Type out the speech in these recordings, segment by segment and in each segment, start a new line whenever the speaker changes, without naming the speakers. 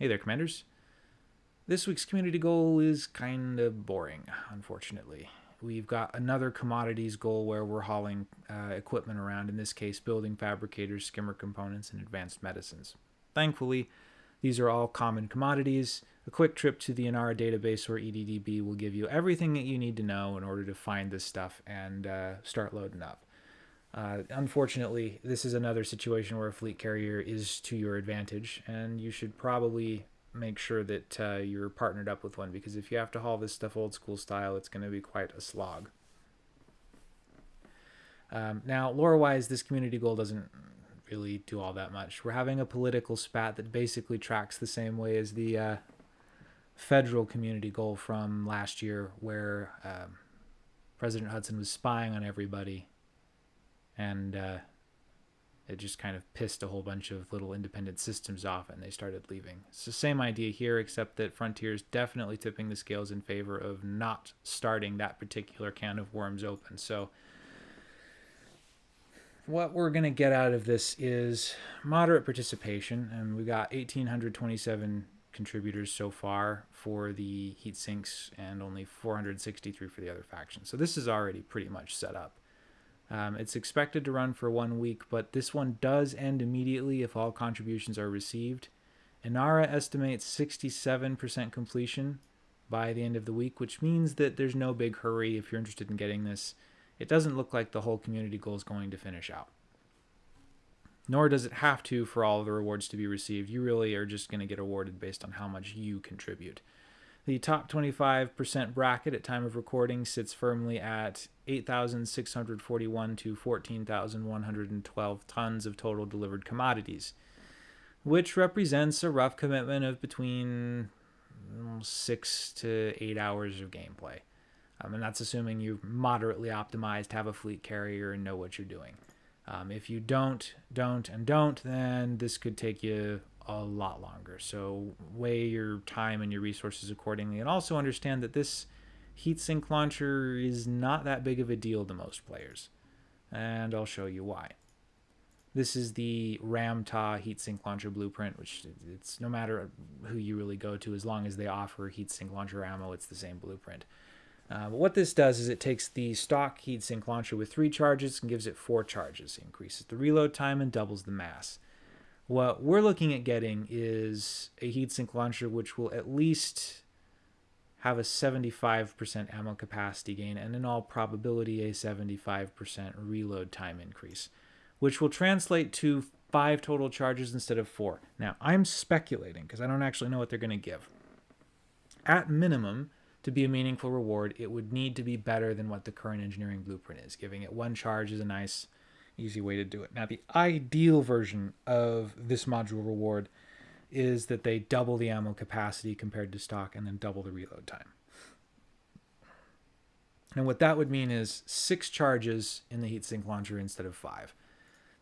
Hey there, Commanders. This week's community goal is kind of boring, unfortunately. We've got another commodities goal where we're hauling uh, equipment around, in this case, building fabricators, skimmer components, and advanced medicines. Thankfully, these are all common commodities. A quick trip to the Inara database or EDDB will give you everything that you need to know in order to find this stuff and uh, start loading up. Uh, unfortunately, this is another situation where a fleet carrier is to your advantage, and you should probably make sure that uh, you're partnered up with one because if you have to haul this stuff old school style, it's going to be quite a slog. Um, now, lore wise, this community goal doesn't really do all that much. We're having a political spat that basically tracks the same way as the uh, federal community goal from last year, where um, President Hudson was spying on everybody and uh, it just kind of pissed a whole bunch of little independent systems off and they started leaving. It's the same idea here, except that Frontier is definitely tipping the scales in favor of not starting that particular can of worms open. So, what we're going to get out of this is moderate participation, and we've got 1,827 contributors so far for the heat sinks and only 463 for the other factions. So, this is already pretty much set up. Um, it's expected to run for one week, but this one does end immediately if all contributions are received. Inara estimates 67% completion by the end of the week, which means that there's no big hurry if you're interested in getting this. It doesn't look like the whole community goal is going to finish out. Nor does it have to for all of the rewards to be received. You really are just going to get awarded based on how much you contribute. The top 25% bracket at time of recording sits firmly at 8,641 to 14,112 tons of total delivered commodities, which represents a rough commitment of between mm, six to eight hours of gameplay. Um, and that's assuming you're moderately optimized, have a fleet carrier, and know what you're doing. Um, if you don't, don't, and don't, then this could take you a lot longer. So weigh your time and your resources accordingly, and also understand that this heatsink launcher is not that big of a deal to most players, and I'll show you why. This is the Ram Tah heatsink launcher blueprint, which it's no matter who you really go to, as long as they offer heatsink launcher ammo, it's the same blueprint. Uh, but what this does is it takes the stock heatsink launcher with three charges and gives it four charges. Increases the reload time and doubles the mass. What we're looking at getting is a heatsink launcher which will at least have a 75% ammo capacity gain and in all probability a 75% reload time increase, which will translate to five total charges instead of four. Now, I'm speculating because I don't actually know what they're going to give. At minimum, to be a meaningful reward, it would need to be better than what the current engineering blueprint is. Giving it one charge is a nice easy way to do it. Now, the ideal version of this module reward is that they double the ammo capacity compared to stock and then double the reload time. And what that would mean is six charges in the heatsink launcher instead of five.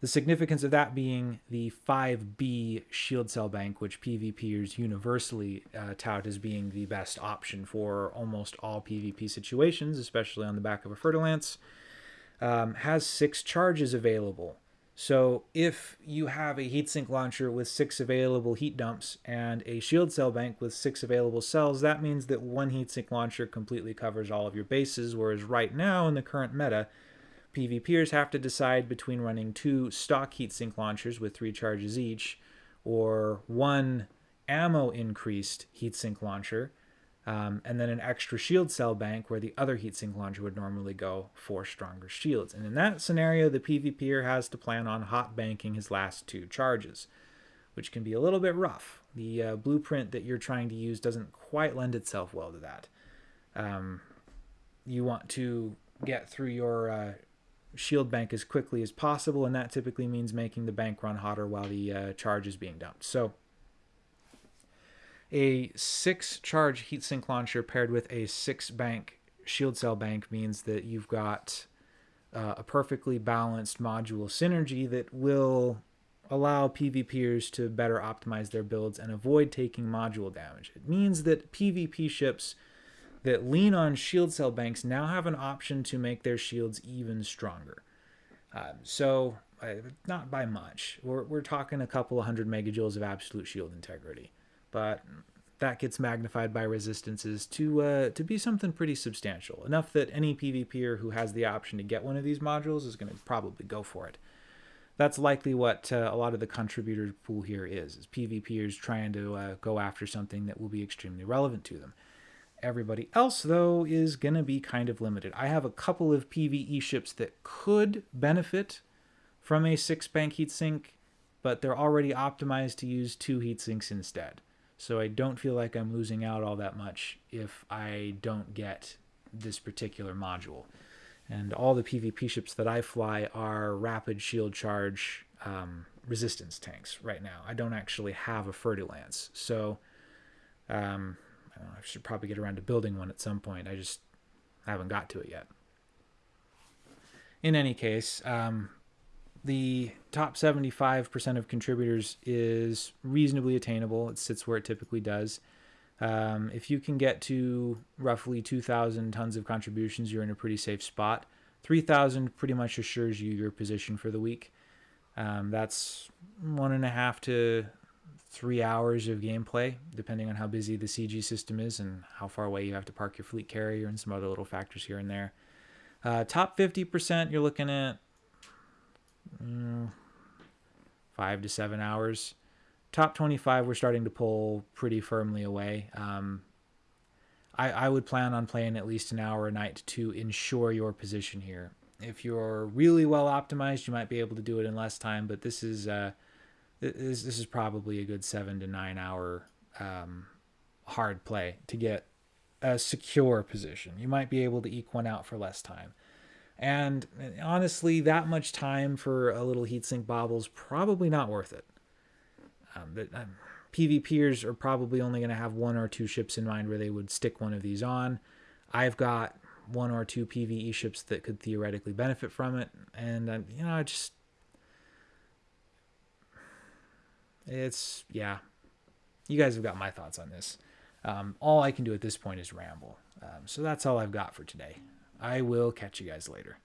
The significance of that being the 5B shield cell bank, which PvPers universally uh, tout as being the best option for almost all PvP situations, especially on the back of a Fer-de-Lance um, has six charges available. So if you have a heatsink launcher with six available heat dumps and a shield cell bank with six available cells, that means that one heatsink launcher completely covers all of your bases, whereas right now in the current meta, PvPers have to decide between running two stock heatsink launchers with three charges each, or one ammo increased heatsink launcher, um, and then an extra shield cell bank where the other heatsink launcher would normally go for stronger shields. And in that scenario, the PvPer has to plan on hot banking his last two charges, which can be a little bit rough. The uh, blueprint that you're trying to use doesn't quite lend itself well to that. Um, you want to get through your uh, shield bank as quickly as possible, and that typically means making the bank run hotter while the uh, charge is being dumped. So a six charge heatsink launcher paired with a six bank shield cell bank means that you've got uh, a perfectly balanced module synergy that will allow PvPers to better optimize their builds and avoid taking module damage. It means that PvP ships that lean on shield cell banks now have an option to make their shields even stronger. Um, so, uh, not by much. We're, we're talking a couple of hundred megajoules of absolute shield integrity but that gets magnified by resistances to uh, to be something pretty substantial enough that any PvPer who has the option to get one of these modules is going to probably go for it. That's likely what uh, a lot of the contributor pool here is: is PvPers trying to uh, go after something that will be extremely relevant to them. Everybody else, though, is going to be kind of limited. I have a couple of PvE ships that could benefit from a six bank heatsink, but they're already optimized to use two heatsinks instead. So I don't feel like I'm losing out all that much if I don't get this particular module. And all the PvP ships that I fly are rapid shield charge um, resistance tanks right now. I don't actually have a Fer-de-Lance. So um, I, know, I should probably get around to building one at some point. I just haven't got to it yet. In any case, um, the top 75% of contributors is reasonably attainable. It sits where it typically does. Um, if you can get to roughly 2,000 tons of contributions, you're in a pretty safe spot. 3,000 pretty much assures you your position for the week. Um, that's one and a half to three hours of gameplay, depending on how busy the CG system is and how far away you have to park your fleet carrier and some other little factors here and there. Uh, top 50%, you're looking at five to seven hours. Top 25, we're starting to pull pretty firmly away. Um, I, I would plan on playing at least an hour a night to ensure your position here. If you're really well optimized, you might be able to do it in less time, but this is uh, this, this is probably a good seven to nine hour um, hard play to get a secure position. You might be able to eke one out for less time. And honestly, that much time for a little heatsink bobble is probably not worth it. Um, but, um, PvPers are probably only going to have one or two ships in mind where they would stick one of these on. I've got one or two PvE ships that could theoretically benefit from it, and um, you know, I just it's yeah. You guys have got my thoughts on this. Um, all I can do at this point is ramble. Um, so that's all I've got for today. I will catch you guys later.